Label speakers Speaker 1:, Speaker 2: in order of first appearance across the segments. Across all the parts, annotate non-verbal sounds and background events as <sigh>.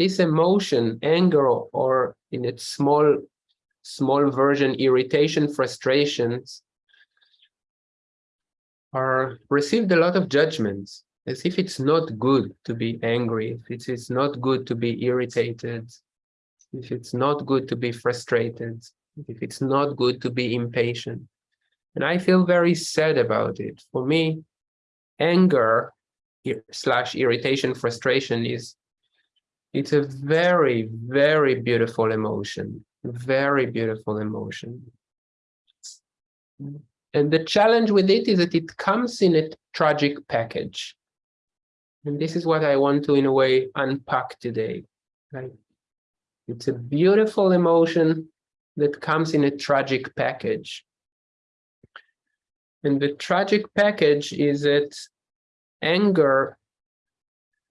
Speaker 1: this emotion, anger, or in its small, small version, irritation, frustrations, are received a lot of judgments as if it's not good to be angry, if it's not good to be irritated, if it's not good to be frustrated, if it's not good to be impatient. And I feel very sad about it. For me, anger slash irritation, frustration is, it's a very, very beautiful emotion, very beautiful emotion. And the challenge with it is that it comes in a tragic package. And this is what I want to, in a way, unpack today. Right? It's a beautiful emotion that comes in a tragic package. And the tragic package is that anger,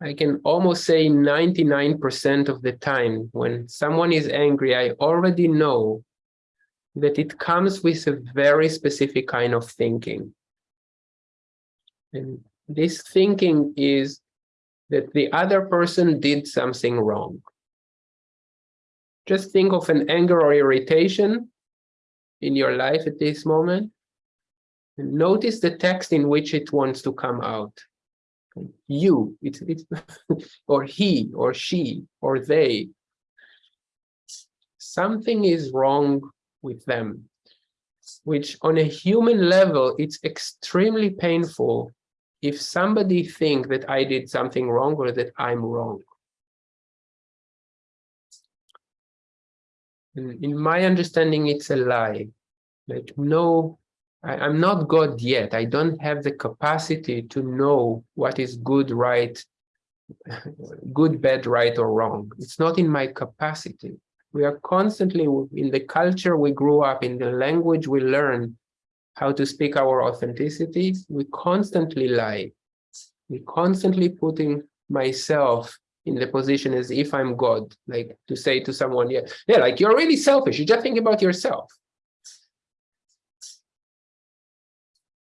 Speaker 1: I can almost say 99% of the time, when someone is angry, I already know that it comes with a very specific kind of thinking. And this thinking is that the other person did something wrong. Just think of an anger or irritation in your life at this moment. And notice the text in which it wants to come out. You, it's, it's <laughs> or he, or she, or they. Something is wrong with them, which on a human level, it's extremely painful if somebody think that I did something wrong or that I'm wrong. And in my understanding, it's a lie. Like, no, I, I'm not God yet. I don't have the capacity to know what is good, right, <laughs> good, bad, right, or wrong. It's not in my capacity. We are constantly, in the culture we grew up, in the language we learn, how to speak our authenticity, we constantly lie. We constantly putting myself in the position as if I'm God, like to say to someone, yeah, yeah, like you're really selfish. You just think about yourself.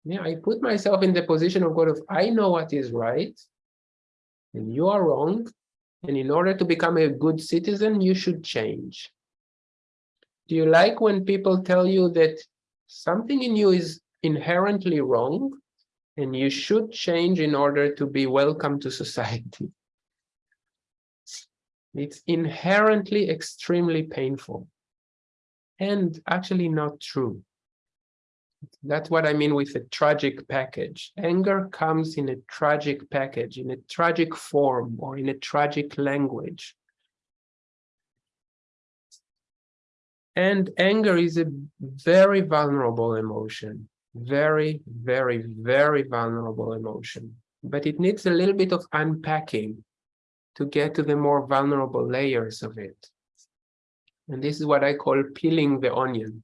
Speaker 1: Yeah, I put myself in the position of God of I know what is right and you are wrong. And in order to become a good citizen, you should change. Do you like when people tell you that something in you is inherently wrong and you should change in order to be welcome to society. <laughs> It's inherently extremely painful and actually not true. That's what I mean with a tragic package. Anger comes in a tragic package, in a tragic form or in a tragic language. And anger is a very vulnerable emotion, very, very, very vulnerable emotion. But it needs a little bit of unpacking to get to the more vulnerable layers of it. And this is what I call peeling the onion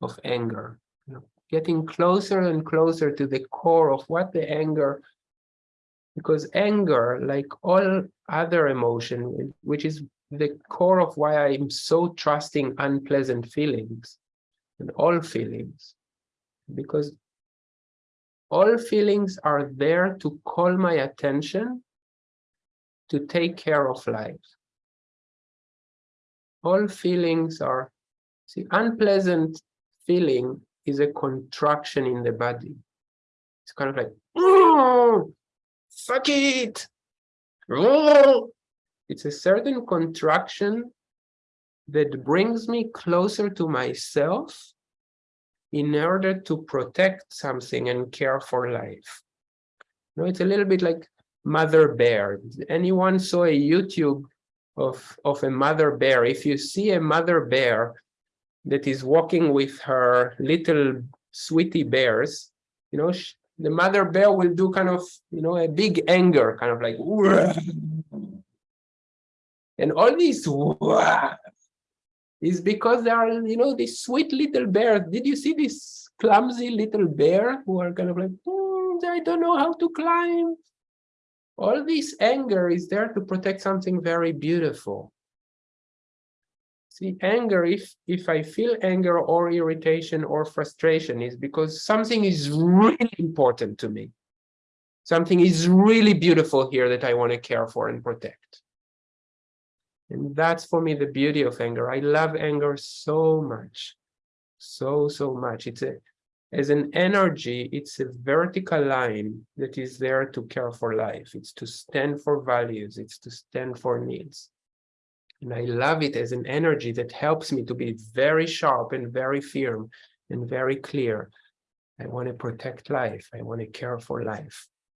Speaker 1: of anger, getting closer and closer to the core of what the anger, because anger, like all other emotion, which is the core of why I'm so trusting unpleasant feelings and all feelings, because all feelings are there to call my attention to take care of life. All feelings are, see, unpleasant feeling is a contraction in the body. It's kind of like, fuck it. Oh, it's a certain contraction that brings me closer to myself in order to protect something and care for life. You know, it's a little bit like mother bear. Anyone saw a YouTube of, of a mother bear? If you see a mother bear that is walking with her little sweetie bears, you know, the mother bear will do kind of, you know, a big anger, kind of like, and all this is because there are, you know, these sweet little bears. Did you see this clumsy little bear who are kind of like, mm, I don't know how to climb. All this anger is there to protect something very beautiful. See, anger, if, if I feel anger or irritation or frustration is because something is really important to me. Something is really beautiful here that I want to care for and protect. And that's for me the beauty of anger. I love anger so much, so, so much. It's a, as an energy, it's a vertical line that is there to care for life. It's to stand for values. It's to stand for needs. And I love it as an energy that helps me to be very sharp and very firm and very clear. I want to protect life. I want to care for life.